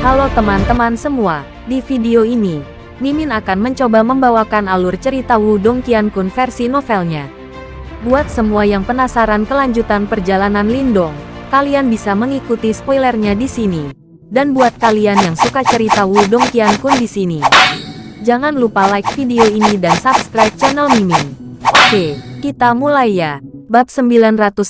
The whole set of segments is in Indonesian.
Halo teman-teman semua, di video ini, Mimin akan mencoba membawakan alur cerita Wudong Qiankun versi novelnya. Buat semua yang penasaran kelanjutan perjalanan Lindong, kalian bisa mengikuti spoilernya di sini. Dan buat kalian yang suka cerita Wudong Qiankun di sini, jangan lupa like video ini dan subscribe channel Mimin. Oke, kita mulai ya. Bab 977,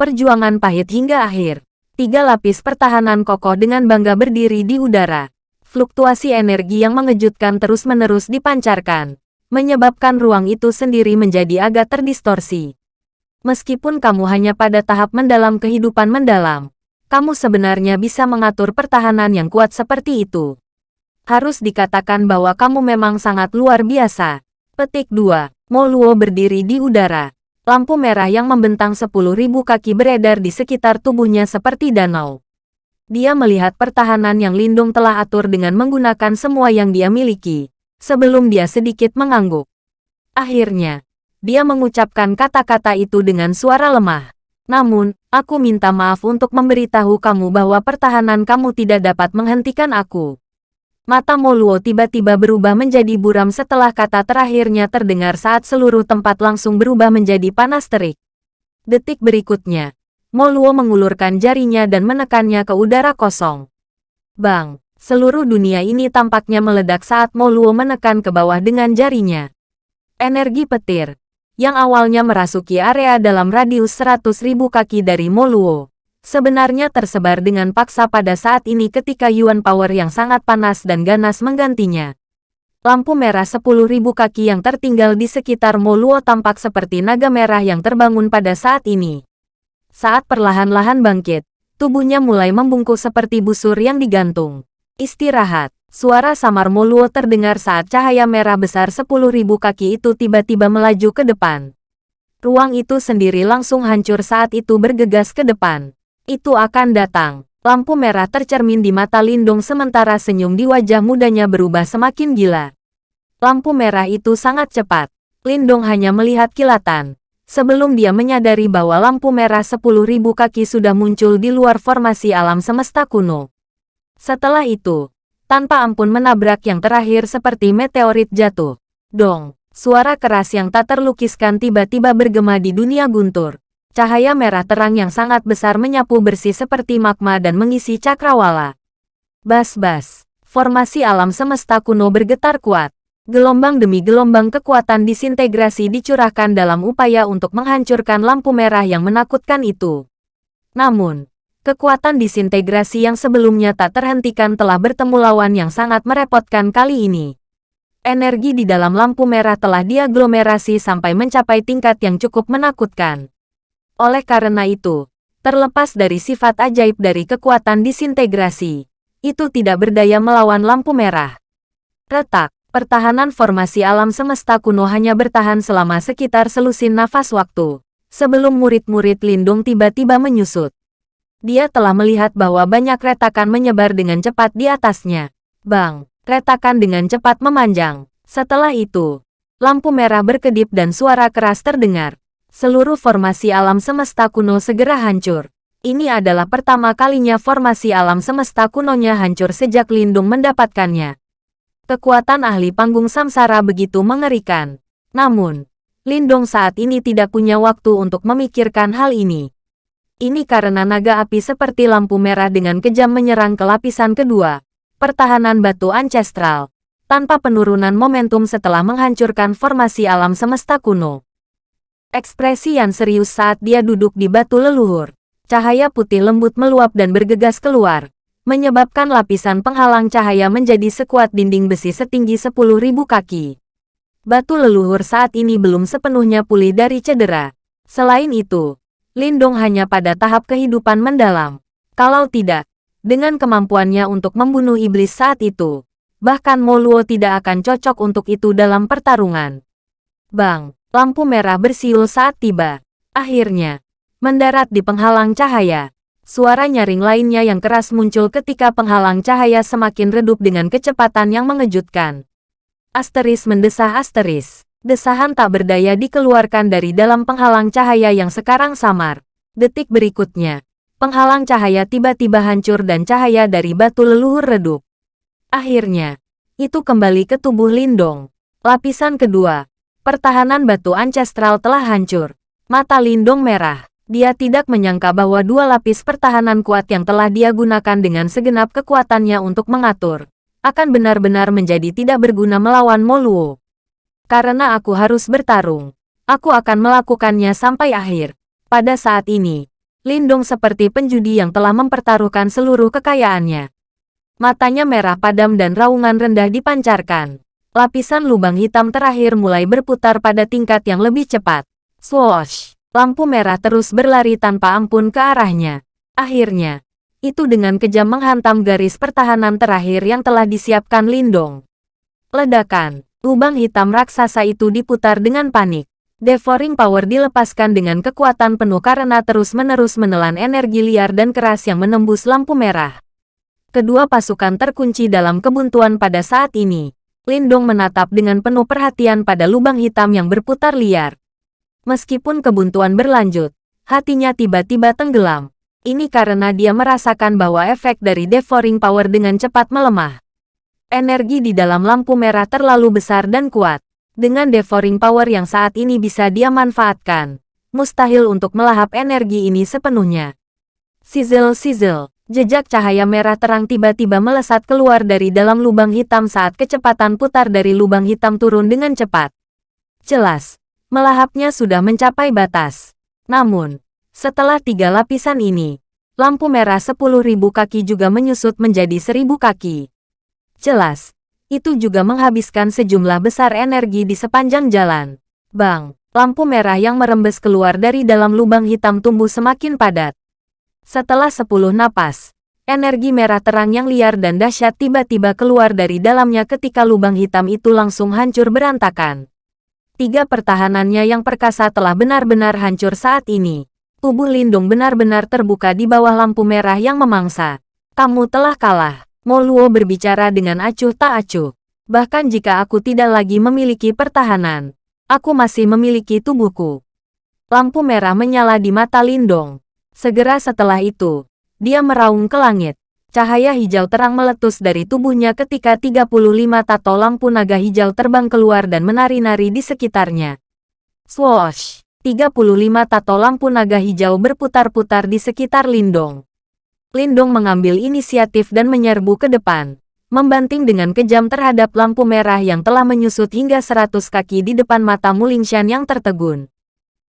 Perjuangan Pahit Hingga Akhir. Tiga lapis pertahanan kokoh dengan bangga berdiri di udara. Fluktuasi energi yang mengejutkan terus-menerus dipancarkan, menyebabkan ruang itu sendiri menjadi agak terdistorsi. Meskipun kamu hanya pada tahap mendalam kehidupan mendalam, kamu sebenarnya bisa mengatur pertahanan yang kuat seperti itu. Harus dikatakan bahwa kamu memang sangat luar biasa. Petik 2. Moluo berdiri di udara. Lampu merah yang membentang 10.000 kaki beredar di sekitar tubuhnya seperti danau. Dia melihat pertahanan yang Lindung telah atur dengan menggunakan semua yang dia miliki, sebelum dia sedikit mengangguk. Akhirnya, dia mengucapkan kata-kata itu dengan suara lemah. Namun, aku minta maaf untuk memberitahu kamu bahwa pertahanan kamu tidak dapat menghentikan aku. Mata Moluo tiba-tiba berubah menjadi buram setelah kata terakhirnya terdengar saat seluruh tempat langsung berubah menjadi panas terik. Detik berikutnya, Moluo mengulurkan jarinya dan menekannya ke udara kosong. Bang! Seluruh dunia ini tampaknya meledak saat Moluo menekan ke bawah dengan jarinya. Energi petir, yang awalnya merasuki area dalam radius 100.000 kaki dari Moluo, sebenarnya tersebar dengan paksa pada saat ini ketika Yuan Power yang sangat panas dan ganas menggantinya. Lampu merah 10.000 kaki yang tertinggal di sekitar Moluo tampak seperti naga merah yang terbangun pada saat ini. Saat perlahan-lahan bangkit, tubuhnya mulai membungkuk seperti busur yang digantung. Istirahat. Suara samar Moluo terdengar saat cahaya merah besar 10.000 kaki itu tiba-tiba melaju ke depan. Ruang itu sendiri langsung hancur saat itu bergegas ke depan. Itu akan datang. Lampu merah tercermin di mata Lindung sementara senyum di wajah mudanya berubah semakin gila. Lampu merah itu sangat cepat. Lindong hanya melihat kilatan sebelum dia menyadari bahwa lampu merah 10.000 kaki sudah muncul di luar formasi alam semesta kuno. Setelah itu, tanpa ampun menabrak yang terakhir seperti meteorit jatuh. Dong, suara keras yang tak terlukiskan tiba-tiba bergema di dunia guntur. Cahaya merah terang yang sangat besar menyapu bersih seperti magma dan mengisi cakrawala. Bas-bas, formasi alam semesta kuno bergetar kuat. Gelombang demi gelombang kekuatan disintegrasi dicurahkan dalam upaya untuk menghancurkan lampu merah yang menakutkan itu. Namun, kekuatan disintegrasi yang sebelumnya tak terhentikan telah bertemu lawan yang sangat merepotkan kali ini. Energi di dalam lampu merah telah diaglomerasi sampai mencapai tingkat yang cukup menakutkan. Oleh karena itu, terlepas dari sifat ajaib dari kekuatan disintegrasi, itu tidak berdaya melawan lampu merah. Retak. Pertahanan formasi alam semesta kuno hanya bertahan selama sekitar selusin nafas waktu. Sebelum murid-murid Lindung tiba-tiba menyusut. Dia telah melihat bahwa banyak retakan menyebar dengan cepat di atasnya. Bang, retakan dengan cepat memanjang. Setelah itu, lampu merah berkedip dan suara keras terdengar. Seluruh formasi alam semesta kuno segera hancur. Ini adalah pertama kalinya formasi alam semesta kunonya hancur sejak Lindung mendapatkannya. Kekuatan ahli panggung samsara begitu mengerikan. Namun, Lindong saat ini tidak punya waktu untuk memikirkan hal ini. Ini karena naga api seperti lampu merah dengan kejam menyerang ke lapisan kedua, pertahanan batu ancestral, tanpa penurunan momentum setelah menghancurkan formasi alam semesta kuno. Ekspresi yang serius saat dia duduk di batu leluhur. Cahaya putih lembut meluap dan bergegas keluar, menyebabkan lapisan penghalang cahaya menjadi sekuat dinding besi setinggi 10.000 kaki. Batu leluhur saat ini belum sepenuhnya pulih dari cedera. Selain itu, Lindong hanya pada tahap kehidupan mendalam. Kalau tidak, dengan kemampuannya untuk membunuh iblis saat itu, bahkan Moluo tidak akan cocok untuk itu dalam pertarungan. Bang, lampu merah bersiul saat tiba. Akhirnya, mendarat di penghalang cahaya. Suara nyaring lainnya yang keras muncul ketika penghalang cahaya semakin redup dengan kecepatan yang mengejutkan. Asteris mendesah asteris. Desahan tak berdaya dikeluarkan dari dalam penghalang cahaya yang sekarang samar. Detik berikutnya, Penghalang cahaya tiba-tiba hancur dan cahaya dari batu leluhur redup. Akhirnya, itu kembali ke tubuh Lindong. Lapisan kedua, pertahanan batu ancestral telah hancur. Mata Lindong merah. Dia tidak menyangka bahwa dua lapis pertahanan kuat yang telah dia gunakan dengan segenap kekuatannya untuk mengatur, akan benar-benar menjadi tidak berguna melawan Moluo. Karena aku harus bertarung, aku akan melakukannya sampai akhir. Pada saat ini, Lindong seperti penjudi yang telah mempertaruhkan seluruh kekayaannya. Matanya merah padam dan raungan rendah dipancarkan. Lapisan lubang hitam terakhir mulai berputar pada tingkat yang lebih cepat. Swoosh! Lampu merah terus berlari tanpa ampun ke arahnya. Akhirnya, itu dengan kejam menghantam garis pertahanan terakhir yang telah disiapkan Lindong. Ledakan, lubang hitam raksasa itu diputar dengan panik. Devouring Power dilepaskan dengan kekuatan penuh karena terus-menerus menelan energi liar dan keras yang menembus lampu merah. Kedua pasukan terkunci dalam kebuntuan pada saat ini. Lindong menatap dengan penuh perhatian pada lubang hitam yang berputar liar. Meskipun kebuntuan berlanjut, hatinya tiba-tiba tenggelam. Ini karena dia merasakan bahwa efek dari Devouring Power dengan cepat melemah. Energi di dalam lampu merah terlalu besar dan kuat. Dengan devouring power yang saat ini bisa dia manfaatkan, mustahil untuk melahap energi ini sepenuhnya. Sizzle-sizzle, jejak cahaya merah terang tiba-tiba melesat keluar dari dalam lubang hitam saat kecepatan putar dari lubang hitam turun dengan cepat. Jelas, melahapnya sudah mencapai batas. Namun, setelah tiga lapisan ini, lampu merah 10.000 kaki juga menyusut menjadi 1.000 kaki. Jelas, itu juga menghabiskan sejumlah besar energi di sepanjang jalan. Bang, lampu merah yang merembes keluar dari dalam lubang hitam tumbuh semakin padat. Setelah sepuluh napas, energi merah terang yang liar dan dahsyat tiba-tiba keluar dari dalamnya ketika lubang hitam itu langsung hancur berantakan. Tiga pertahanannya yang perkasa telah benar-benar hancur saat ini. Tubuh Lindung benar-benar terbuka di bawah lampu merah yang memangsa. Kamu telah kalah. Moluo berbicara dengan acuh tak acuh. Bahkan jika aku tidak lagi memiliki pertahanan, aku masih memiliki tubuhku. Lampu merah menyala di mata Lindong. Segera setelah itu, dia meraung ke langit. Cahaya hijau terang meletus dari tubuhnya ketika 35 tato lampu naga hijau terbang keluar dan menari-nari di sekitarnya. Swoosh! 35 tato lampu naga hijau berputar-putar di sekitar Lindong. Lindong mengambil inisiatif dan menyerbu ke depan, membanting dengan kejam terhadap lampu merah yang telah menyusut hingga 100 kaki di depan mata Mulingshan yang tertegun.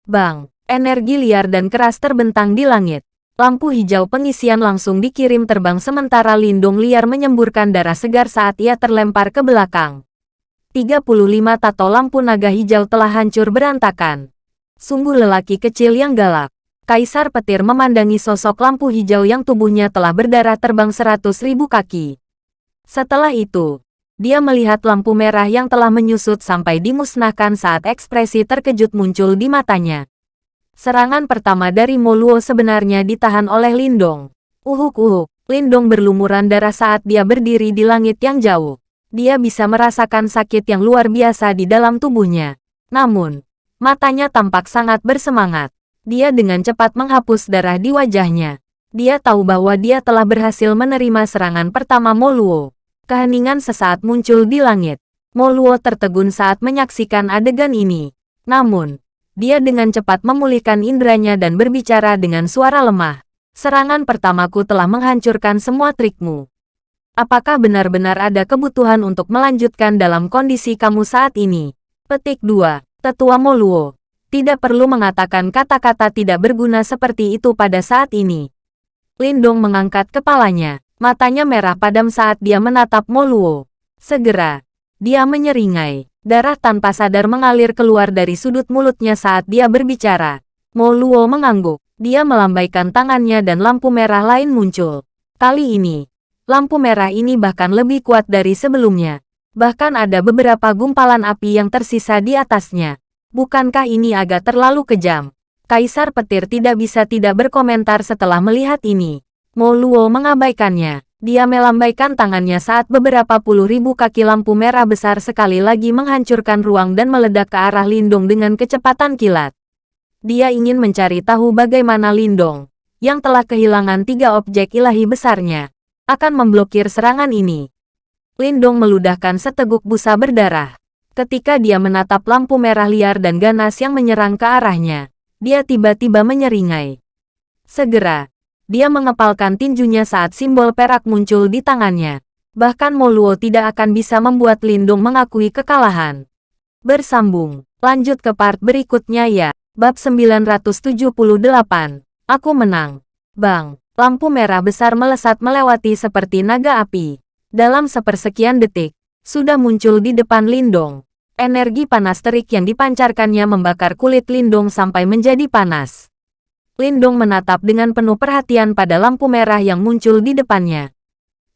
Bang, energi liar dan keras terbentang di langit. Lampu hijau pengisian langsung dikirim terbang sementara Lindung liar menyemburkan darah segar saat ia terlempar ke belakang. 35 tato lampu naga hijau telah hancur berantakan. Sungguh lelaki kecil yang galak. Kaisar Petir memandangi sosok lampu hijau yang tubuhnya telah berdarah terbang seratus ribu kaki. Setelah itu, dia melihat lampu merah yang telah menyusut sampai dimusnahkan saat ekspresi terkejut muncul di matanya. Serangan pertama dari Moluo sebenarnya ditahan oleh Lindong. Uhuk-uhuk, Lindong berlumuran darah saat dia berdiri di langit yang jauh. Dia bisa merasakan sakit yang luar biasa di dalam tubuhnya. Namun, matanya tampak sangat bersemangat. Dia dengan cepat menghapus darah di wajahnya. Dia tahu bahwa dia telah berhasil menerima serangan pertama Moluo. Keheningan sesaat muncul di langit. Moluo tertegun saat menyaksikan adegan ini. Namun, dia dengan cepat memulihkan indranya dan berbicara dengan suara lemah. Serangan pertamaku telah menghancurkan semua trikmu. Apakah benar-benar ada kebutuhan untuk melanjutkan dalam kondisi kamu saat ini? Petik 2. Tetua Moluo tidak perlu mengatakan kata-kata tidak berguna seperti itu pada saat ini. Lindong mengangkat kepalanya. Matanya merah padam saat dia menatap Moluo. Segera, dia menyeringai. Darah tanpa sadar mengalir keluar dari sudut mulutnya saat dia berbicara. Moluo mengangguk. Dia melambaikan tangannya dan lampu merah lain muncul. Kali ini, lampu merah ini bahkan lebih kuat dari sebelumnya. Bahkan ada beberapa gumpalan api yang tersisa di atasnya. Bukankah ini agak terlalu kejam? Kaisar petir tidak bisa tidak berkomentar setelah melihat ini. Mo Luo mengabaikannya. Dia melambaikan tangannya saat beberapa puluh ribu kaki lampu merah besar sekali lagi menghancurkan ruang dan meledak ke arah Lindong dengan kecepatan kilat. Dia ingin mencari tahu bagaimana Lindong yang telah kehilangan tiga objek ilahi besarnya, akan memblokir serangan ini. Lindong meludahkan seteguk busa berdarah. Ketika dia menatap lampu merah liar dan ganas yang menyerang ke arahnya, dia tiba-tiba menyeringai. Segera, dia mengepalkan tinjunya saat simbol perak muncul di tangannya. Bahkan Moluo tidak akan bisa membuat Lindung mengakui kekalahan. Bersambung, lanjut ke part berikutnya ya. Bab 978, Aku menang. Bang, lampu merah besar melesat melewati seperti naga api. Dalam sepersekian detik, sudah muncul di depan Lindong. Energi panas terik yang dipancarkannya membakar kulit Lindong sampai menjadi panas. Lindong menatap dengan penuh perhatian pada lampu merah yang muncul di depannya.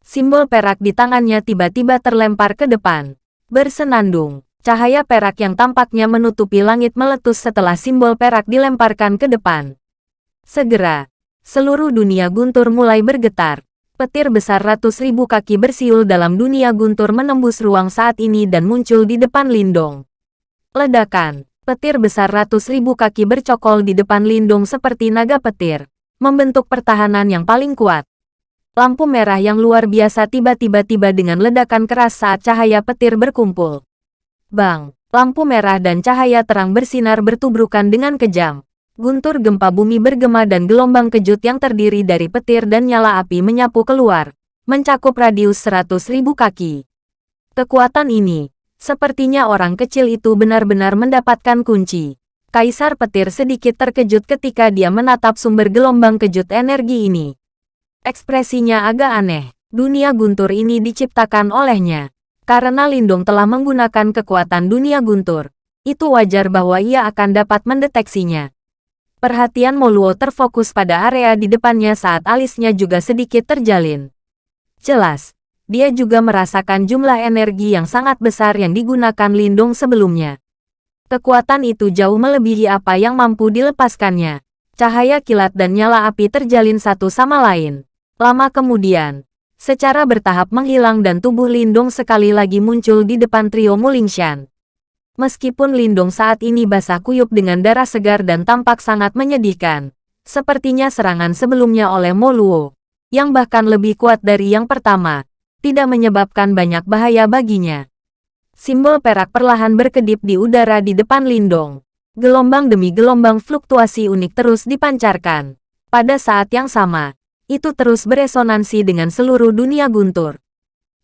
Simbol perak di tangannya tiba-tiba terlempar ke depan. Bersenandung, cahaya perak yang tampaknya menutupi langit meletus setelah simbol perak dilemparkan ke depan. Segera, seluruh dunia guntur mulai bergetar. Petir besar ratus ribu kaki bersiul dalam dunia guntur menembus ruang saat ini dan muncul di depan Lindong. Ledakan, petir besar ratus ribu kaki bercokol di depan Lindong seperti naga petir, membentuk pertahanan yang paling kuat. Lampu merah yang luar biasa tiba-tiba tiba dengan ledakan keras saat cahaya petir berkumpul. Bang, lampu merah dan cahaya terang bersinar bertubrukan dengan kejam. Guntur gempa bumi bergema dan gelombang kejut yang terdiri dari petir dan nyala api menyapu keluar, mencakup radius seratus ribu kaki. Kekuatan ini, sepertinya orang kecil itu benar-benar mendapatkan kunci. Kaisar petir sedikit terkejut ketika dia menatap sumber gelombang kejut energi ini. Ekspresinya agak aneh. Dunia guntur ini diciptakan olehnya. Karena Lindung telah menggunakan kekuatan dunia guntur, itu wajar bahwa ia akan dapat mendeteksinya. Perhatian Moluo terfokus pada area di depannya saat alisnya juga sedikit terjalin. Jelas, dia juga merasakan jumlah energi yang sangat besar yang digunakan Lindung sebelumnya. Kekuatan itu jauh melebihi apa yang mampu dilepaskannya. Cahaya kilat dan nyala api terjalin satu sama lain. Lama kemudian, secara bertahap menghilang dan tubuh Lindong sekali lagi muncul di depan trio Mulingshan. Meskipun Lindong saat ini basah kuyup dengan darah segar dan tampak sangat menyedihkan, sepertinya serangan sebelumnya oleh Moluo, yang bahkan lebih kuat dari yang pertama, tidak menyebabkan banyak bahaya baginya. Simbol perak perlahan berkedip di udara di depan Lindong. Gelombang demi gelombang fluktuasi unik terus dipancarkan. Pada saat yang sama, itu terus beresonansi dengan seluruh dunia guntur.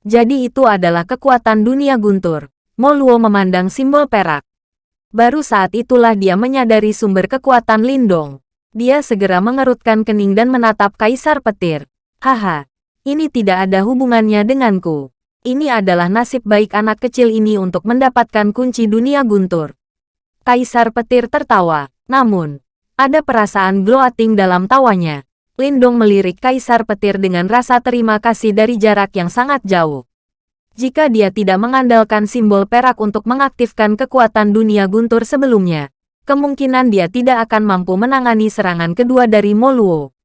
Jadi itu adalah kekuatan dunia guntur. Moluo memandang simbol perak. Baru saat itulah dia menyadari sumber kekuatan Lindong. Dia segera mengerutkan kening dan menatap Kaisar Petir. Haha, ini tidak ada hubungannya denganku. Ini adalah nasib baik anak kecil ini untuk mendapatkan kunci dunia guntur. Kaisar Petir tertawa, namun, ada perasaan gloating dalam tawanya. Lindong melirik Kaisar Petir dengan rasa terima kasih dari jarak yang sangat jauh. Jika dia tidak mengandalkan simbol perak untuk mengaktifkan kekuatan dunia guntur sebelumnya, kemungkinan dia tidak akan mampu menangani serangan kedua dari Moluo.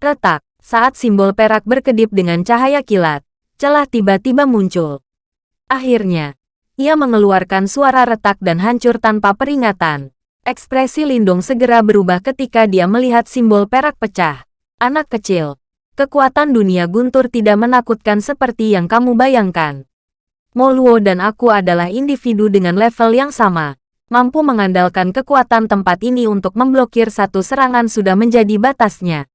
Retak, saat simbol perak berkedip dengan cahaya kilat, celah tiba-tiba muncul. Akhirnya, ia mengeluarkan suara retak dan hancur tanpa peringatan. Ekspresi Lindong segera berubah ketika dia melihat simbol perak pecah. Anak kecil, kekuatan dunia guntur tidak menakutkan seperti yang kamu bayangkan. Moluo dan aku adalah individu dengan level yang sama. Mampu mengandalkan kekuatan tempat ini untuk memblokir satu serangan sudah menjadi batasnya.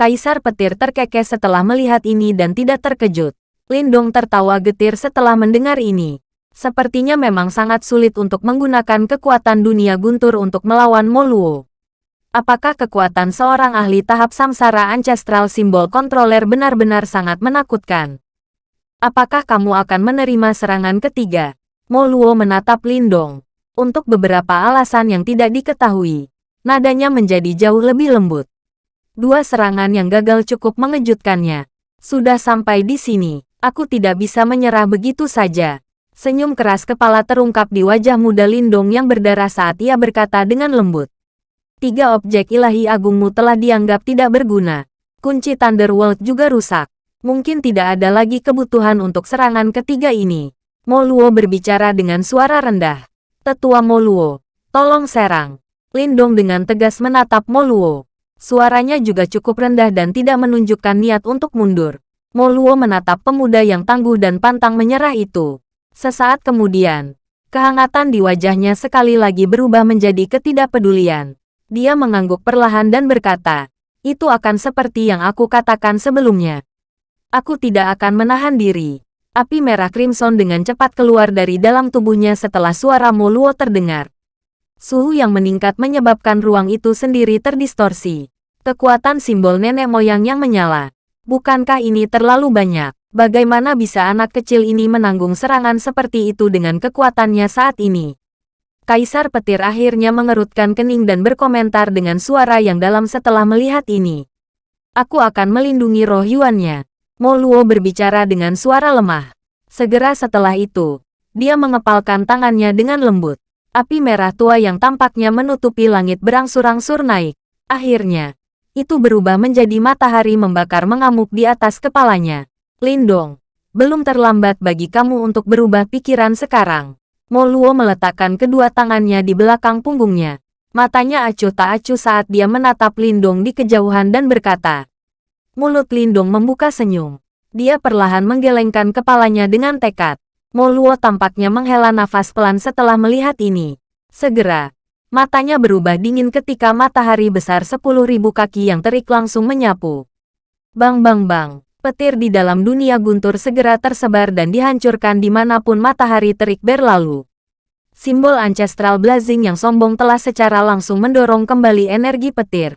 Kaisar petir terkekeh setelah melihat ini dan tidak terkejut. Lindong tertawa getir setelah mendengar ini. Sepertinya memang sangat sulit untuk menggunakan kekuatan dunia guntur untuk melawan Moluo. Apakah kekuatan seorang ahli tahap samsara ancestral simbol kontroler benar-benar sangat menakutkan? Apakah kamu akan menerima serangan ketiga? Moluo menatap Lindong. Untuk beberapa alasan yang tidak diketahui, nadanya menjadi jauh lebih lembut. Dua serangan yang gagal cukup mengejutkannya. Sudah sampai di sini, aku tidak bisa menyerah begitu saja. Senyum keras kepala terungkap di wajah muda Lindong yang berdarah saat ia berkata dengan lembut tiga objek ilahi agungmu telah dianggap tidak berguna. Kunci Thunderworld juga rusak. Mungkin tidak ada lagi kebutuhan untuk serangan ketiga ini. Moluo berbicara dengan suara rendah. Tetua Moluo, tolong serang. Lindong dengan tegas menatap Moluo. Suaranya juga cukup rendah dan tidak menunjukkan niat untuk mundur. Moluo menatap pemuda yang tangguh dan pantang menyerah itu. Sesaat kemudian, kehangatan di wajahnya sekali lagi berubah menjadi ketidakpedulian. Dia mengangguk perlahan dan berkata, itu akan seperti yang aku katakan sebelumnya. Aku tidak akan menahan diri. Api merah crimson dengan cepat keluar dari dalam tubuhnya setelah suara Moluo terdengar. Suhu yang meningkat menyebabkan ruang itu sendiri terdistorsi. Kekuatan simbol nenek moyang yang menyala. Bukankah ini terlalu banyak? Bagaimana bisa anak kecil ini menanggung serangan seperti itu dengan kekuatannya saat ini? Kaisar petir akhirnya mengerutkan kening dan berkomentar dengan suara yang dalam setelah melihat ini. Aku akan melindungi roh Yuannya. Moluo berbicara dengan suara lemah. Segera setelah itu, dia mengepalkan tangannya dengan lembut. Api merah tua yang tampaknya menutupi langit berangsur-angsur naik. Akhirnya, itu berubah menjadi matahari membakar mengamuk di atas kepalanya. Lindong, belum terlambat bagi kamu untuk berubah pikiran sekarang. Moluo meletakkan kedua tangannya di belakang punggungnya. Matanya acuh tak acuh saat dia menatap Lindong di kejauhan dan berkata. Mulut Lindong membuka senyum. Dia perlahan menggelengkan kepalanya dengan tekad. Moluo tampaknya menghela nafas pelan setelah melihat ini. Segera, matanya berubah dingin ketika matahari besar sepuluh ribu kaki yang terik langsung menyapu. Bang bang bang, petir di dalam dunia guntur segera tersebar dan dihancurkan di mana pun matahari terik berlalu. Simbol ancestral blazing yang sombong telah secara langsung mendorong kembali energi petir.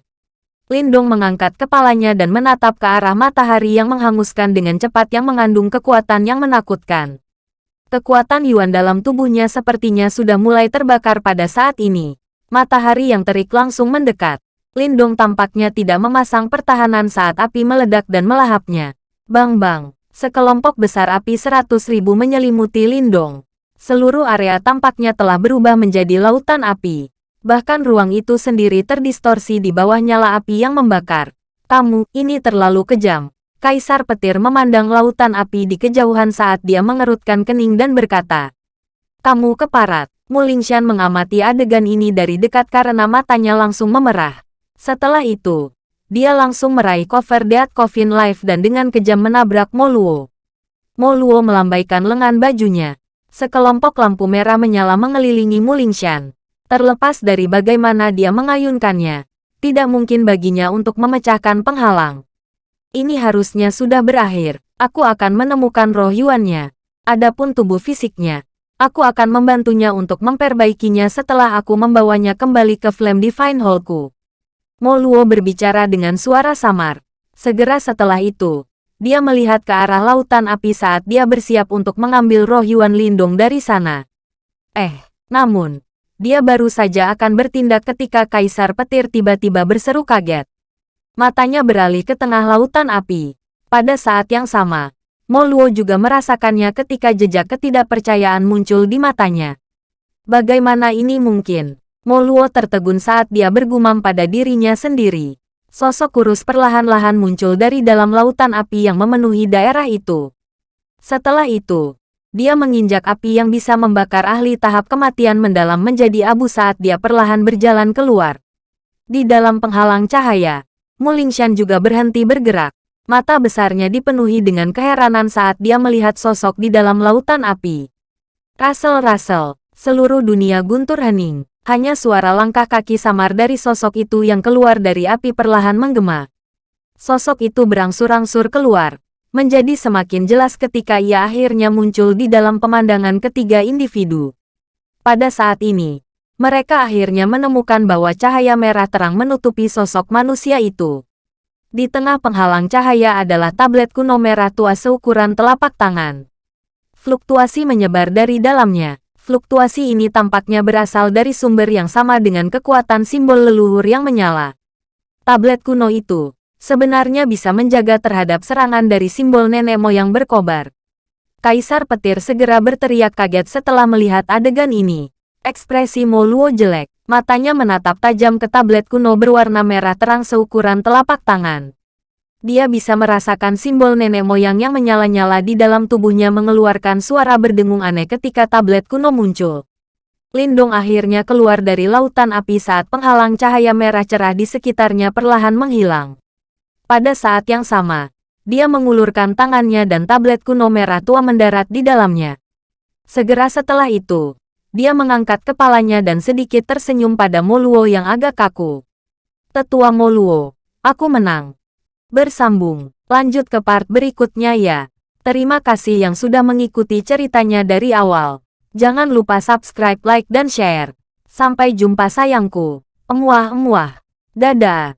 Lindong mengangkat kepalanya dan menatap ke arah matahari yang menghanguskan dengan cepat yang mengandung kekuatan yang menakutkan. Kekuatan Yuan dalam tubuhnya sepertinya sudah mulai terbakar pada saat ini. Matahari yang terik langsung mendekat. Lindong tampaknya tidak memasang pertahanan saat api meledak dan melahapnya. Bang-bang, sekelompok besar api seratus ribu menyelimuti Lindong. Seluruh area tampaknya telah berubah menjadi lautan api. Bahkan ruang itu sendiri terdistorsi di bawah nyala api yang membakar. Kamu, ini terlalu kejam. Kaisar petir memandang lautan api di kejauhan saat dia mengerutkan kening dan berkata, Kamu keparat. Mulingshan mengamati adegan ini dari dekat karena matanya langsung memerah. Setelah itu, dia langsung meraih cover Dead Coffin Life dan dengan kejam menabrak Moluo. Moluo melambaikan lengan bajunya. Sekelompok lampu merah menyala mengelilingi Mulingshan. Terlepas dari bagaimana dia mengayunkannya, tidak mungkin baginya untuk memecahkan penghalang. Ini harusnya sudah berakhir. Aku akan menemukan roh Yuannya. Adapun tubuh fisiknya, aku akan membantunya untuk memperbaikinya setelah aku membawanya kembali ke Flame Divine Hallku. Moluo berbicara dengan suara samar. Segera setelah itu, dia melihat ke arah lautan api saat dia bersiap untuk mengambil roh Yuan Lindong dari sana. Eh, namun, dia baru saja akan bertindak ketika Kaisar Petir tiba-tiba berseru kaget. Matanya beralih ke tengah lautan api. Pada saat yang sama, Moluo juga merasakannya ketika jejak ketidakpercayaan muncul di matanya. Bagaimana ini mungkin? Moluo tertegun saat dia bergumam pada dirinya sendiri. Sosok kurus perlahan-lahan muncul dari dalam lautan api yang memenuhi daerah itu. Setelah itu, dia menginjak api yang bisa membakar ahli tahap kematian mendalam menjadi abu saat dia perlahan berjalan keluar. Di dalam penghalang cahaya, Mulingshan juga berhenti bergerak. Mata besarnya dipenuhi dengan keheranan saat dia melihat sosok di dalam lautan api. Russell-Russell, seluruh dunia guntur hening. Hanya suara langkah kaki samar dari sosok itu yang keluar dari api perlahan menggema. Sosok itu berangsur-angsur keluar, menjadi semakin jelas ketika ia akhirnya muncul di dalam pemandangan ketiga individu. Pada saat ini, mereka akhirnya menemukan bahwa cahaya merah terang menutupi sosok manusia itu. Di tengah penghalang cahaya adalah tablet kuno merah tua seukuran telapak tangan. Fluktuasi menyebar dari dalamnya. Fluktuasi ini tampaknya berasal dari sumber yang sama dengan kekuatan simbol leluhur yang menyala. Tablet kuno itu sebenarnya bisa menjaga terhadap serangan dari simbol nenek moyang berkobar. Kaisar petir segera berteriak kaget setelah melihat adegan ini. Ekspresi Moluo jelek. Matanya menatap tajam ke tablet kuno berwarna merah terang seukuran telapak tangan. Dia bisa merasakan simbol nenek moyang yang menyala-nyala di dalam tubuhnya mengeluarkan suara berdengung aneh ketika tablet kuno muncul. Lindong akhirnya keluar dari lautan api saat penghalang cahaya merah cerah di sekitarnya perlahan menghilang. Pada saat yang sama, dia mengulurkan tangannya dan tablet kuno merah tua mendarat di dalamnya. Segera setelah itu, dia mengangkat kepalanya dan sedikit tersenyum pada Moluo yang agak kaku. Tetua Moluo, aku menang. Bersambung, lanjut ke part berikutnya ya. Terima kasih yang sudah mengikuti ceritanya dari awal. Jangan lupa subscribe, like, dan share. Sampai jumpa sayangku. Emuah-emuah. Dadah.